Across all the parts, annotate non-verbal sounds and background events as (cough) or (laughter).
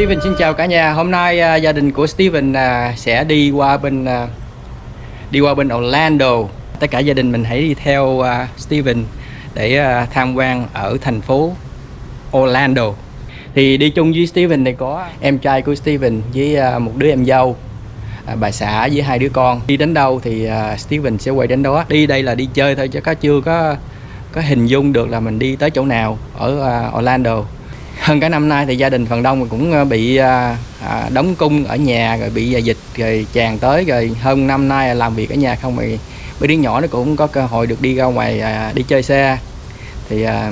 Steven xin chào cả nhà. Hôm nay à, gia đình của Steven à, sẽ đi qua bên à, đi qua bên Orlando. Tất cả gia đình mình hãy đi theo à, Steven để à, tham quan ở thành phố Orlando. Thì đi chung với Steven này có em trai của Steven với à, một đứa em dâu. À, bà xã với hai đứa con đi đến đâu thì à, Steven sẽ quay đến đó đi đây là đi chơi thôi chứ có chưa có có hình dung được là mình đi tới chỗ nào ở à, Orlando hơn cả năm nay thì gia đình phần đông cũng ờ, bị ờ, à, đóng cung ở nhà rồi bị à, dịch rồi tràn tới rồi hơn năm nay làm việc ở nhà không thì mấy đứa nhỏ nó cũng có cơ hội được đi ra ngoài à, đi chơi xe thì à,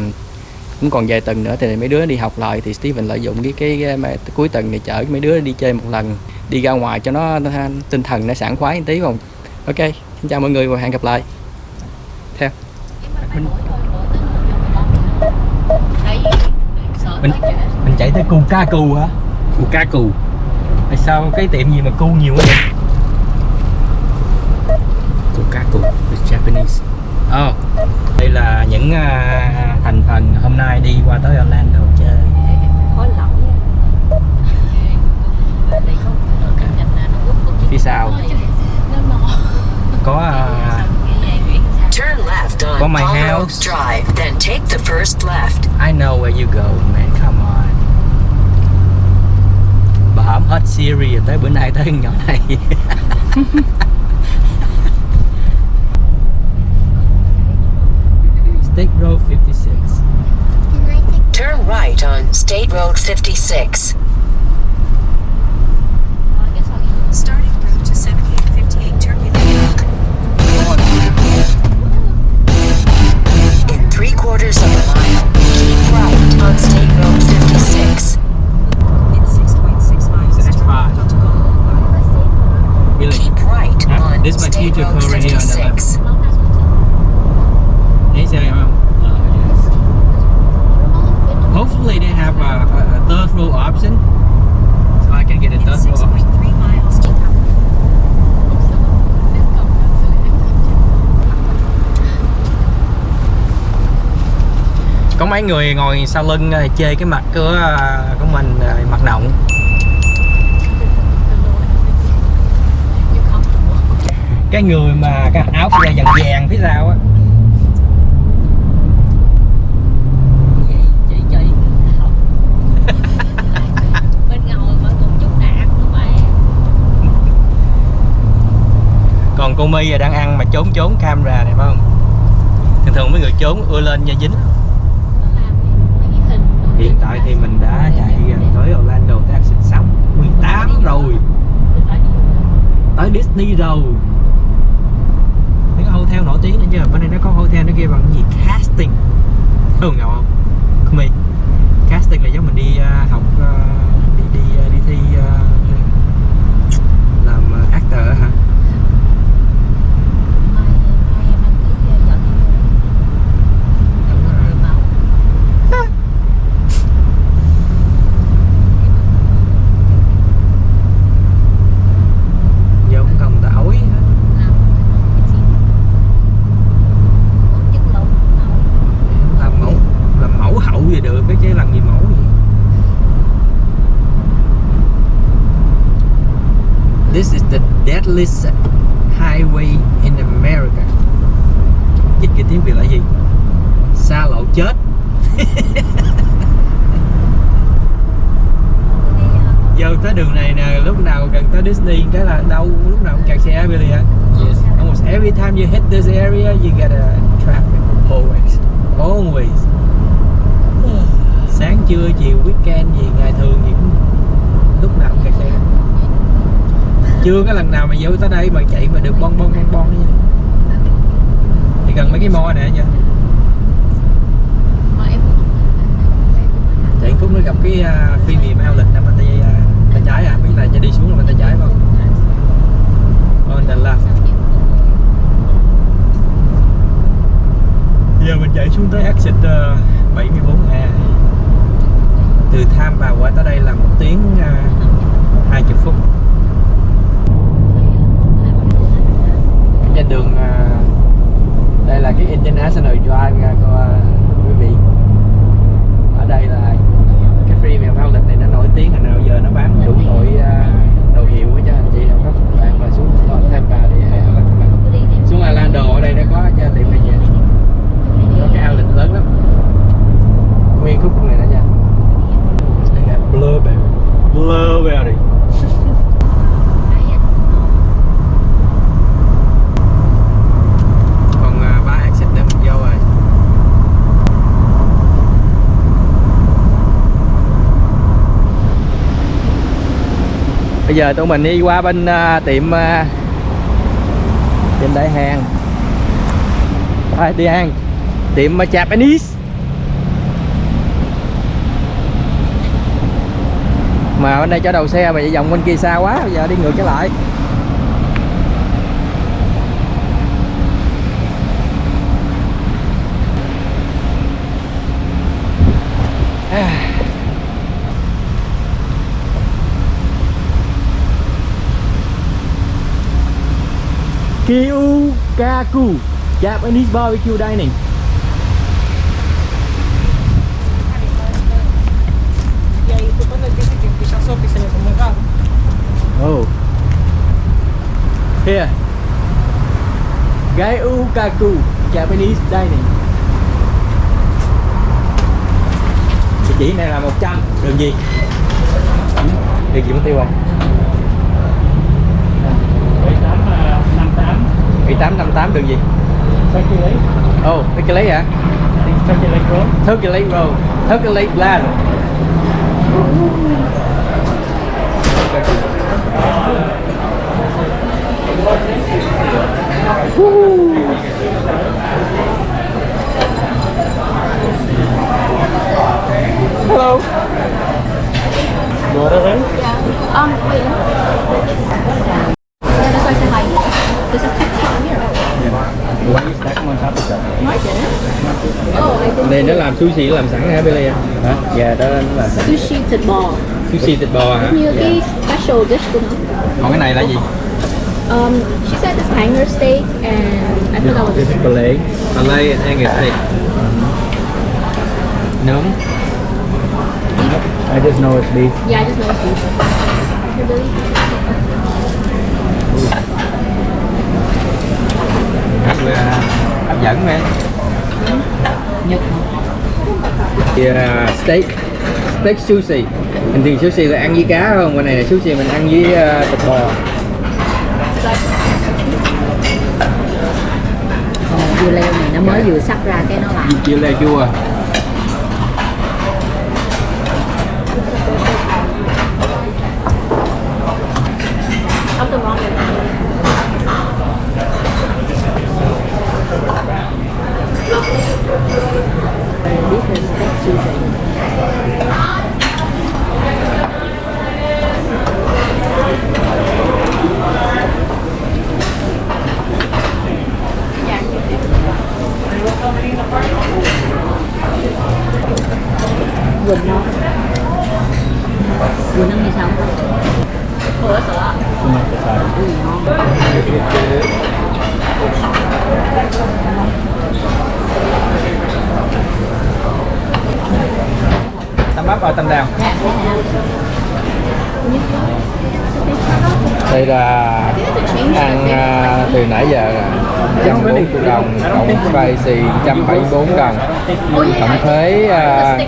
cũng còn vài tuần nữa thì mấy đứa đi học lại thì Steven lợi dụng cái cái, cái mà cuối tuần này chở mấy đứa đi chơi một lần đi ra ngoài cho nó, nó tinh thần nó sảng khoái một tí không? Ok xin chào mọi người và hẹn gặp lại. Theo. Mình mình mình chạy tới cù ca cù hả? Cù ca cù tại sao cái tiệm gì mà cu nhiều quá vậy? Cù ca cù with Japanese. Oh đây là những à, thành phần hôm nay đi qua tới Orlando chơi. Khói lỏng phía sau. Có left on Có my Palmer house. Drive, then take the first left. I know where you go man come on bà hổm hết series tới bữa nay tới nhỏ này (laughs) State Road 56 Turn right on State Road 56. Quarters of a mile, keep right on State Road 56. In 6.6 miles, That's turn fine. left onto Golden Boulevard. Really? Keep right Huh? on This is my State future Road car right here on the left. 56. Mấy người ngồi sau lưng ờ, chê cái mặt của ờ, của mình ờ, mặt động. Cái người mà cái áo da vàng vàng phía sau á. Còn cô là đang ăn mà trốn trốn camera này phải không? Thường thường mấy người trốn ưa lên nha dính tại thì mình đã chạy tới Orlando Texas exit 6 18 rồi. Tới Disney rồi. Những cái hotel nổi tiếng nữa chứ bên đây nó có hotel nó kia bằng cái gì? Casting. Thường ngầu không không casting là giống mình đi uh, học uh, đi đi uh, đi thi uh, làm actor hả giờ không cần tỏi hết làm mẫu làm mẫu hậu gì được cái chứ làm gì mẫu gì This is the deadliest highway in America. Dịch cái tiếng Việt là gì? Xa lộ chết. (laughs) Giờ tới đường này nè, lúc nào gần tới Disney cái là đâu lúc nào cũng kẹt xe Billy ạ Yes. Almost every time you hit this area you get a traffic Always. Always. (sighs) Sáng trưa chiều weekend gì ngày thường gì cũng lúc nào cũng kẹt xe chưa có lần nào mà vô tới đây mà chạy mà được bon bon bon bon như thì gần mấy cái mo nè nha. Chạy khúc nó gặp cái uh, phi niệm outlet nằm bên tay uh, tay trái à biết là chạy đi xuống là bên tay trái không? On the left giờ mình chạy xuống tới exit uh, 74A từ Tham vào qua tới đây là một tiếng uh, 20 phút trên đường à, đây là cái International Drive à, nha cô à, quý vị. Ở đây là cái free mèo bao lịch này nó nổi tiếng là nào giờ nó bán đủ loại đồ hiệu cho anh chị nào các bạn mà xuống Tampa thì hay là xuống đồ ở đây nó có cho tiệm này nha. Có cái outlet lớn lắm. Nguyên khúc này đó nha. Đây là Blueberry Blueberry giờ tụi mình đi qua bên uh, tiệm uh, tiệm đại hàng. À, đi ăn tiệm uh, Japanese. Mà bên đây cho đầu xe mà vòng bên kia xa quá bây giờ đi ngược trở lại. Kyukaku Japanese barbecue dining Oh Here Gyukaku Japanese dining Địa chỉ này là 100 đường gì? Địa chỉ mất tiêu rồi? 7858 đường gì? Oh, Turkey Lake hả? Turkey Lake Road Turkey Lake Plaza Hello Um, wait. Yeah, that's why I said hi. This is TikTok here. No, I didn't. Oh, I didn't. Này nó làm sushi làm sẵn hả Billy? Hả? Dạ đó sẵn Sushi thịt bò. Sushi thịt bò hả? Như Dạ. cái special dish của nó. Còn cái này là gì? Um, she said it's hanger steak and I thought that This was is filet Filet and Angus steak Nướng I just know it's beef yeah, I just know it's beef. Là hấp dẫn vậy Nhật. Thì uh, steak steak sushi. Bình thường sushi là ăn với cá không? Bên này là sushi mình ăn với uh, thịt bò. Dưa leo này nó mới vừa sắc ra cái nó làm. chia lê chua Something wrong with that. This is steak sushi. Quỳnh nó Quỳnh nó như sao? Ủa sợ Ui ngon tăm bắp và tăm đào Dạ, đây là ăn à, từ nãy giờ trăm bốn triệu đồng cộng bảy bốn đồng. Tổng thuế à,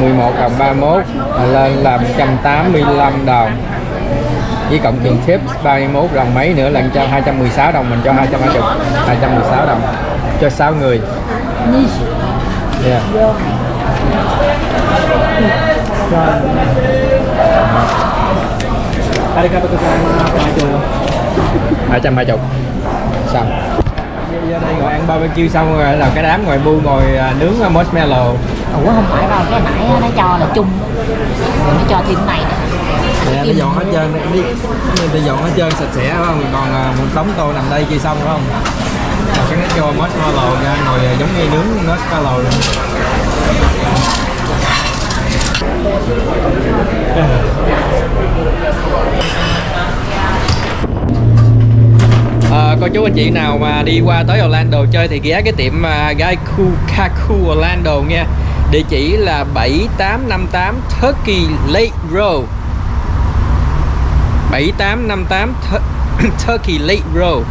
11 đồng 31 là lên là 185 đồng. Với cộng tiền tips 31 đồng mấy nữa là cho 216 đồng mình cho 220 216 đồng cho 6 người. Yeah. hai trăm hai chục xong giờ đây ngồi ăn barbecue xong rồi là cái đám ngoài bu ngồi à, nướng marshmallow. Ủa không phải đâu, cái nãy nó cho là chung. Rồi nó cho thêm này Nè, nó dọn hết trơn đi. nó dọn hết trơn sạch sẽ phải không? Còn à, một đống tô nằm đây chưa xong phải không? Còn cái nó cho marshmallow ra ngồi à, giống như nướng marshmallow luôn cô chú anh chị nào mà đi qua tới Orlando chơi thì ghé cái tiệm uh, Gaiku Kaku Orlando nha. Địa chỉ là 7858 Turkey Lake Road. 7858 (coughs) Turkey Lake Road.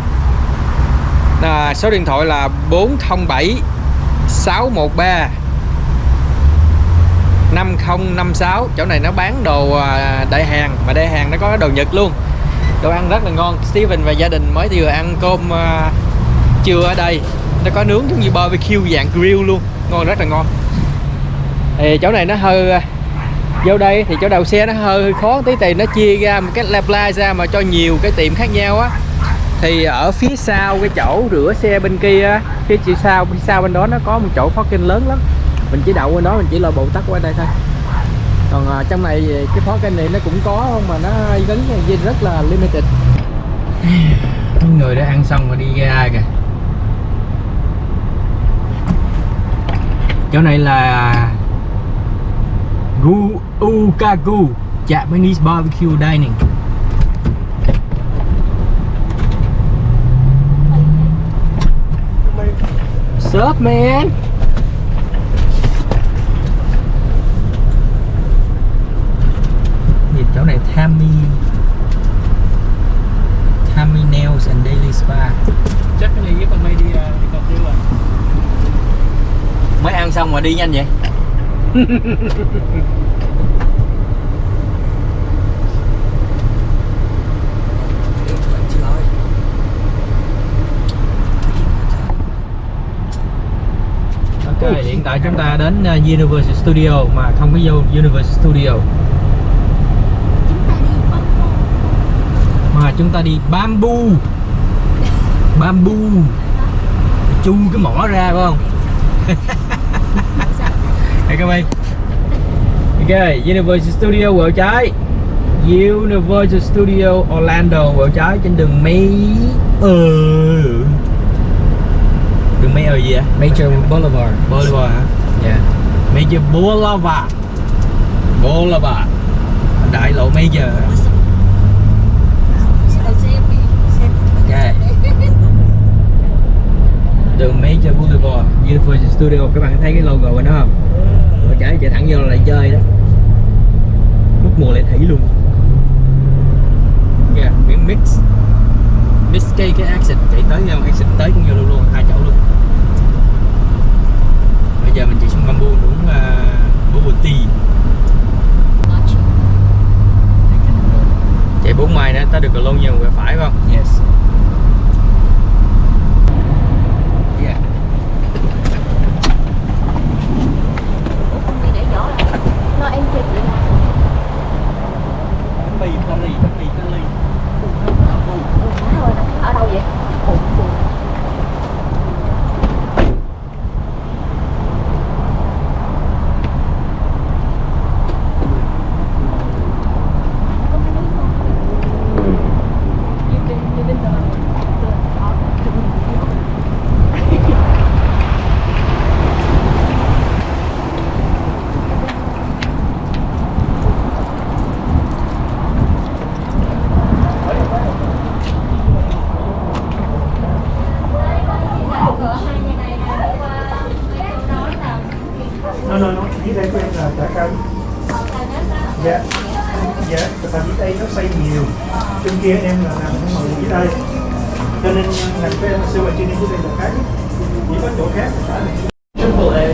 À, số điện thoại là 407 613 5056 chỗ này nó bán đồ à, đại hàng mà đại hàng nó có đồ Nhật luôn đồ ăn rất là ngon. Steven và gia đình mới vừa ăn cơm à, trưa ở đây. Nó có nướng giống như barbecue dạng grill luôn. Ngon rất là ngon. Thì chỗ này nó hơi à, vô đây thì chỗ đầu xe nó hơi khó tí thì nó chia ra một cái la ra mà cho nhiều cái tiệm khác nhau á. Thì ở phía sau cái chỗ rửa xe bên kia phía sau phía sau bên đó nó có một chỗ parking lớn lắm. Mình chỉ đậu bên đó mình chỉ là bộ tắc qua đây thôi còn à, trong này cái phó kênh này nó cũng có không mà nó gắn rất là limited. Người đã ăn xong rồi đi ra kìa. Chỗ này là Gu Ukagu Japanese barbecue dining. Sup man? Chỗ này Tammy. Tammy Nails and Daily Spa. Chắc cái này với con mày đi à, đi cà phê à? Mới ăn xong mà đi nhanh vậy? Ok, hiện tại chúng ta đến uh, Universal Studio mà không có vô Universal Studio mà chúng ta đi Bamboo. Bamboo. Chu cái mỏ ra phải không? (laughs) Hey các bạn. Ok, Universal Studio quẹo trái. Universal Studio Orlando quẹo trái trên đường May ờ đường May ở gì ạ? Major Boulevard. Boulevard hả? Dạ. Major Boulevard. Boulevard. Đại lộ Major Ok đường Major Boulevard Universal Studio các bạn thấy cái logo bên đó không? Rồi chạy chạy thẳng vô là lại chơi đó. Mất mùa lại thủy luôn. Yeah, miếng mix. Mix cái cái exit chạy tới nhau exit tới cũng vô luôn luôn hai chỗ luôn. Bây giờ mình chạy xuống bamboo uống uh, bubble tea chạy bốn mai nữa tới được Cologne nhiều quẹo phải không? Yes yeah. Đi để giỏ lại. Nó em chơi chị là bánh mì Italy bánh mì Italy má ở đâu vậy? Ủa, ủa. nó nó nó dưới đây của em là chả canh dạ dạ tại dưới đây nó xây nhiều trên kia em là làm những mọi dưới đây cho nên làm cho em siêu ở trên đây dưới đây là khác chỉ có chỗ khác là phải là triple A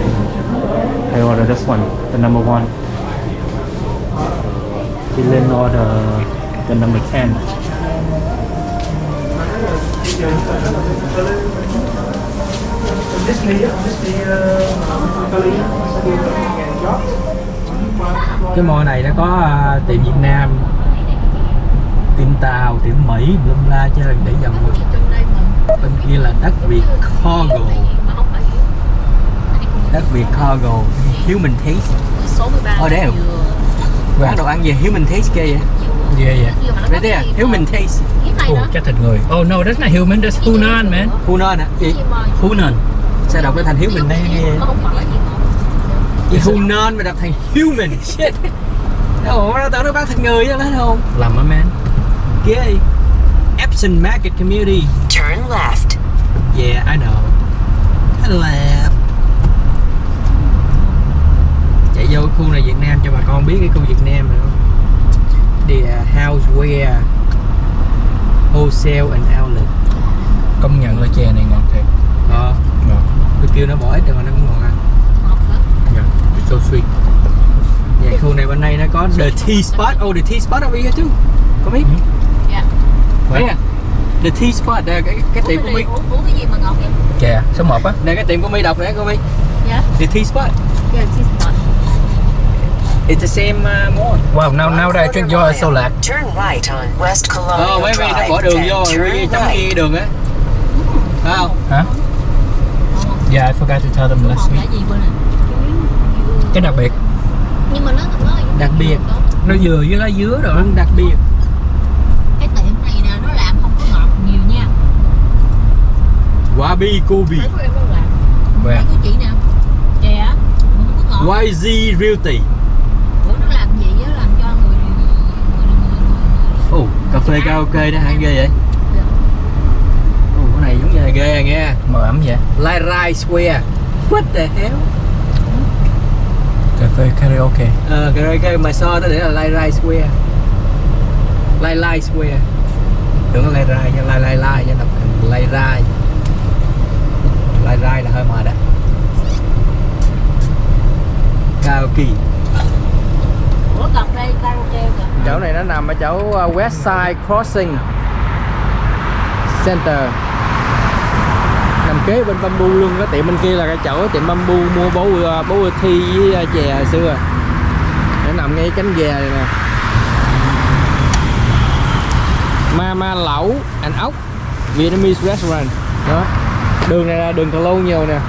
I order this one, the number one. Dylan order the number 10. Bây giờ nó là Disney á, Disney uh, Italy á, nó sẽ đưa tới ngàn job cái mall này nó có à, tiệm Việt Nam Tàu, tiệm Mỹ, bla bla chơi để dòng người. Bên kia là đất Việt Cargo đất Việt Cargo Human Taste Số 13 Ờ, đấy. quán đồ ăn gì Human Taste kia vậy. Yeah, yeah. Thế à? Human Taste Oh, chắc thịt người. Oh no, that's not human, that's Hunan, man. Hunan hả gì? Hunan. sao đọc cái thành Human đây nghe? Gì Hunan mà đọc thành Human shit. Ủa tưởng nó bán thịt người chứ phải không? Lầm á, man. Ghê Epson Market Community Turn left. Yeah, I know. Hello. Chạy vô cái khu này Việt Nam cho bà con biết cái khu Việt Nam này không? Đi uh, houseware, wholesale and outlet. Công nhận là chè này ngọt thiệt. Ờ, Ngọt. tôi kêu nó bỏ ít rồi mà nó cũng ngon ăn. Yeah, it's so sweet. Dạ, khu này bên đây nó có the tea spot. Oh, the tea spot over here too. Có biết? Dạ. Thấy à? The tea spot, đây cái cái tiệm của mi. Uống, cái gì mà ngọt vậy? Chè, số 1 á. Đây cái tiệm của mi đọc nè cô mi. Dạ. The tea spot. Dạ, cheese nut. It's the same uh, mall. Wow, now now that I drink yours so lạc. Turn right on West Colonial Ờ, mấy nó bỏ đường vô rồi right. ghi đường á. Phải không? Hả? Yeah, I forgot to tell them last week. cái đặc biệt, nhưng mà nó nó Đặc biệt. nó dừa với lá dứa rồi. Đúng đặc biệt. cái tiệm này nè nó làm không có ngọt nhiều nha Wabi làm Về. của chị nè chè á không có ngọt YZ Realty. ủa nó làm gì á làm cho người Ồ, cà phê karaoke đó hả ghê vậy? Ồ, cái này giống như là ghê à nghe. Mờ ẩm vậy. Lai Rai Square. What the hell? Cà phê karaoke. Ờ, karaoke mà so nó để là Lai Rai Square. Lai Lai Square. Tưởng là Lai Rai nha, Lai Lai Lai nha, đọc thành Lai Rai. Lai Rai là hơi mệt ủa phê karaoke kìa. Chỗ này nó nằm ở chỗ uh, Westside Crossing Center. Nằm kế bên bamboo luôn cái tiệm bên kia là cái chỗ tiệm bamboo mua bố bố thi với uh, chè hồi xưa. Nó nằm ngay cánh ghe này nè. Mama lẩu and ốc Vietnamese restaurant. Đó đường này là đường cà lâu nhiều nè.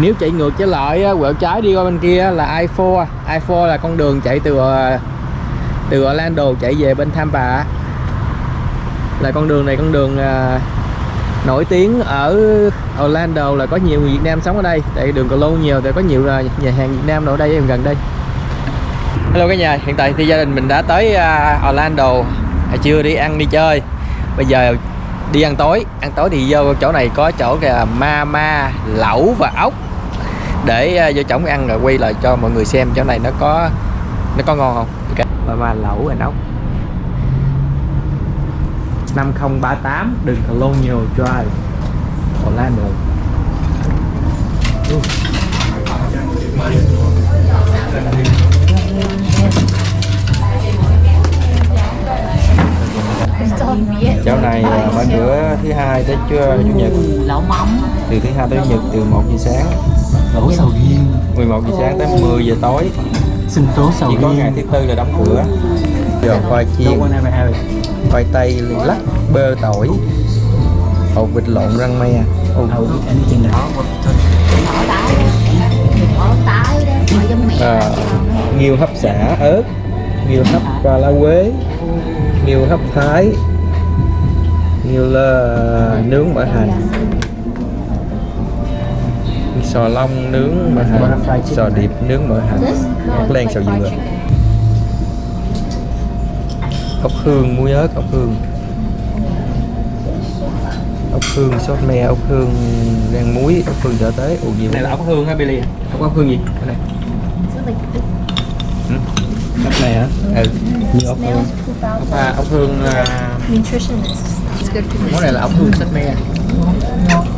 Nếu chạy ngược trở lại quẹo trái đi qua bên kia là I4 à. I4 là con đường chạy từ ờ, từ Orlando chạy về bên Tampa là con đường này con đường à, nổi tiếng ở Orlando là có nhiều người Việt Nam sống ở đây. Tại đường cà lâu nhiều tại có nhiều ờ, nhà hàng Việt Nam ở đây gần đây. Hello cả nhà hiện tại thì gia đình mình đã tới Orlando. À, Chưa đi ăn đi chơi. Bây giờ đi ăn tối. Ăn tối thì vô chỗ này có chỗ kìa, ma lẩu và ốc. Để ờ, vô chổng ăn rồi quay lại cho mọi người xem chỗ này nó có nó có ngon không. Okay. mama lẩu và ốc. 5038 đường Colonial Drive Orlando. Chỗ này à, mở cửa thứ hai tới chủ nhật. từ thứ hai tới chủ nhật từ 1 giờ sáng. Lẩu sầu riêng. 11 giờ sáng tới 10 giờ tối. Sinh tố sầu chỉ có ngày thứ tư là đóng cửa. Rồi khoai chiên. Khoai tây lắc bơ tỏi. Hột vịt lộn rang me. Ồ, táo bỏ táo đó à, nghiêu hấp xả ớt nghiêu hấp qua lá quế nghiêu hấp thái nghiêu là nướng mỡ hành. Sò long nướng mỡ hành. Sò điệp nướng mỡ hành. Ốc len xào dừa. Ốc hương muối ớt ốc hương. Ốc hương sốt me ốc hương rang muối ốc hương trở tới. Ồ gì này là ốc hương hả Billy? Ốc ốc hương gì? Cái này ốc này hả? Ừ. Như ốc hương. ốc, à, ốc hương à, nutritionist món này là ốc hương sốt me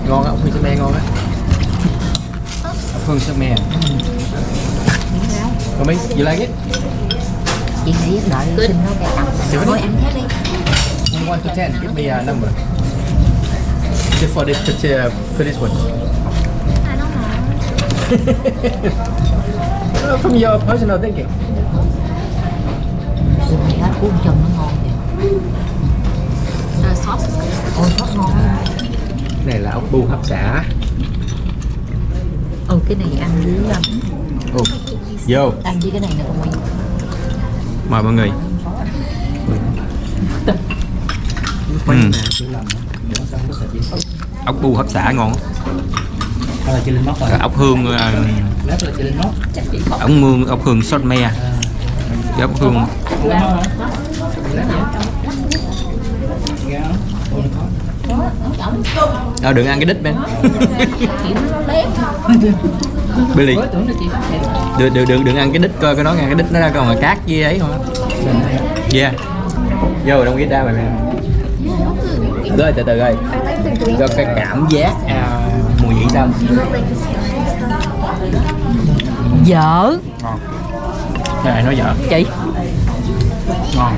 ngon á ốc hương sốt me ngon á. Ốc hương sốt me Come in, you like it? chị nghĩ đợi xin nó cái tặng Chị thôi ăn hết đi. From 1 to 10, give me a number. Just for this, uh, for this one. I don't know Uh, From your personal thinking. hết cuốn chân nó ngon kìa ôi sốt ngon này là ốc bu hấp xả. ừ cái này ăn với um, Ồ, vô. ăn với cái này nè con Nguyên Mời mọi người. Ừ. Ốc bu hấp xả ngon. Ốc hương, móc. ốc mương, ốc hương sốt me. Với ốc hương Ờ, đừng ăn cái đít bên. Nó (laughs) Billy đừng, đừng, đừng, đừng ăn cái đít coi cái đó nghe cái đít nó ra còn là cát với ấy không? Yeah. Vô đông ghét đa mày mày rồi từ từ ơi cho cái cảm giác à, mùi vị sao? Dở. Ngon. Cái này nói dở. Chị. Ngon.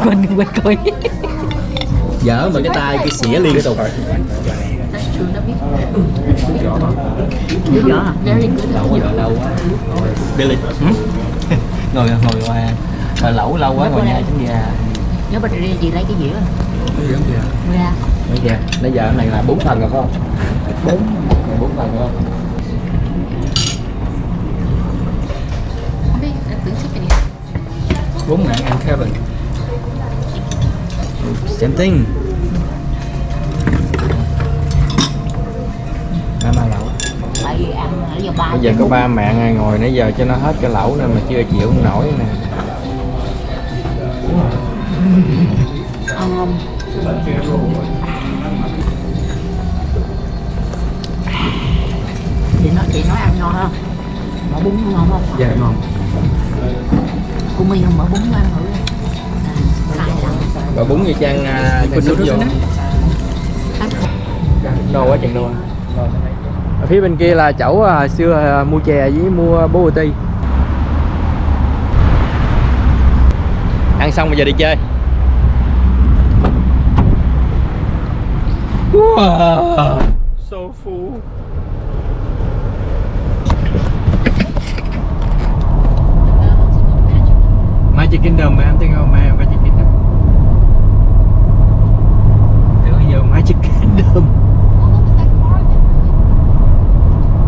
(laughs) Quên quên coi dở mà cái tay cái xỉa cái tục. Nhỏ hả? Very good. lẩu lâu quá. Billy. (laughs) Ngồi ngồi qua. Ngồi lẩu lâu quá ngồi nhà trứng gà Nhớ bà đi chị lấy cái dĩa. Ra. bây giờ bây giờ cái này là bốn phần rồi không? Bốn. Bốn phần rồi không? Không biết là tưởng chicken bốn ngàn and Kevin same thing Mama lẩu Tại vì ăn ở giờ ba. bây giờ có ba mẹ ngồi nãy giờ cho nó hết cái lẩu nên mà chưa chịu không nổi nè Ăn không? Chị nói chị nói ăn ngon không? Mở bún ngon không? dạ ngon Cô My không mở bún ăn thử. Sai lắm. Và bún như trang noodles in it? Ăn no quá chừng luôn. Ở phía bên kia là chậu à, xưa à, mua chè với mua bố ti. Ăn xong bây giờ đi chơi. Wow. so full. Magic Kingdom mà em think of ma- Magic Kingdom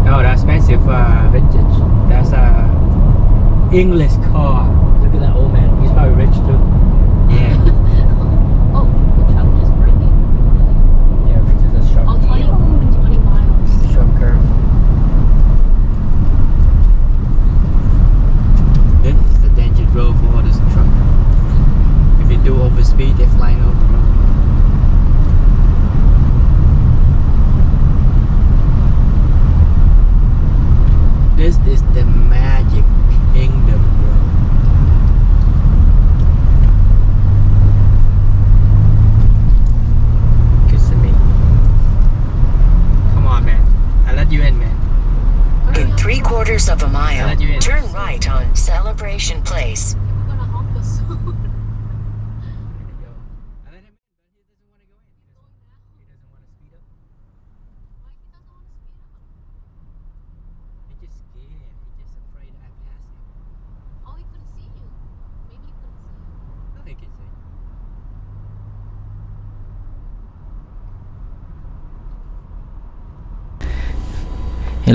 No, that's massive uh, vintage. That's a English car. Look at that old man. He's probably rich too. Yeah. (laughs) Oh, the truck is breaking. yeah, this is a short, Oh, 20, 20 miles. short curve. This is the danger road for this truck. If you do overspeed, they flying over. the road. This is the magic kingdom, bro. Kissimmee. Come on, man. I let you in, man. In three quarters of a mile, Glad you in. turn right on Celebration Place.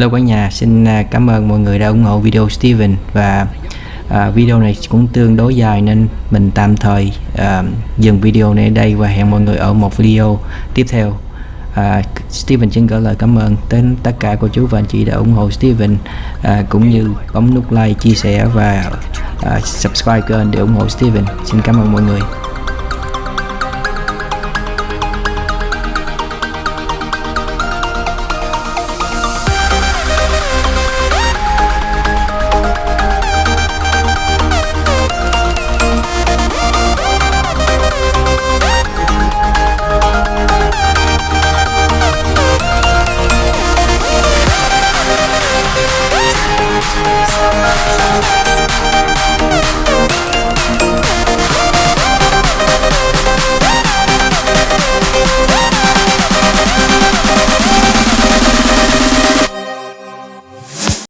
Hello cả nhà, xin à, cảm ơn mọi người đã ủng hộ video Steven và à, video này cũng tương đối dài nên mình tạm thời à, dừng video này ở đây và hẹn mọi người ở một video tiếp theo. À, Steven xin gửi lời cảm ơn đến tất cả cô chú và anh chị đã ủng hộ Steven à, cũng như bấm nút like, chia sẻ và à, subscribe kênh để ủng hộ Steven. Xin cảm ơn mọi người.